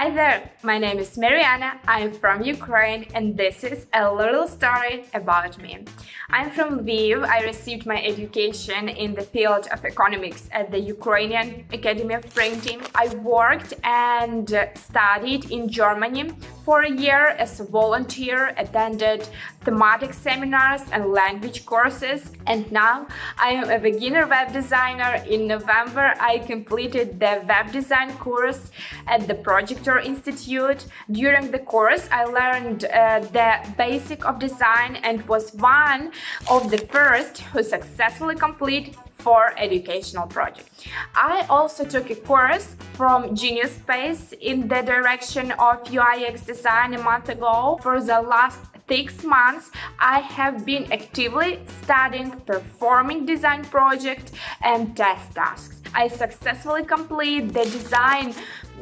Hi there, my name is Mariana, I'm from Ukraine and this is a little story about me. I'm from Lviv, I received my education in the field of economics at the Ukrainian Academy of Printing. I worked and studied in Germany for a year as a volunteer, attended thematic seminars and language courses and now I am a beginner web designer. In November I completed the web design course at the Projector Institute. During the course, I learned uh, the basic of design and was one of the first who successfully complete for educational project. I also took a course from Genius Space in the direction of UIX design a month ago. For the last six months, I have been actively studying performing design projects and test tasks. I successfully complete the design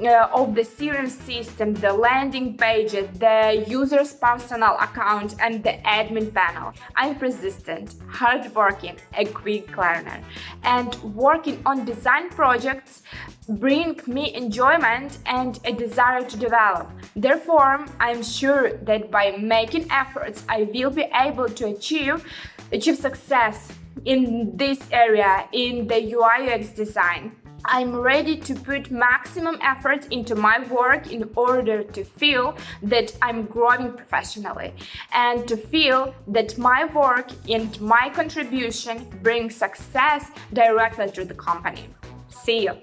uh, of the CRM system, the landing pages, the user's personal account and the admin panel. I'm persistent, hardworking, a quick learner and working on design projects bring me enjoyment and a desire to develop. Therefore, I'm sure that by making efforts, I will be able to achieve, achieve success in this area in the UI UX design. I'm ready to put maximum effort into my work in order to feel that I'm growing professionally and to feel that my work and my contribution bring success directly to the company. See you!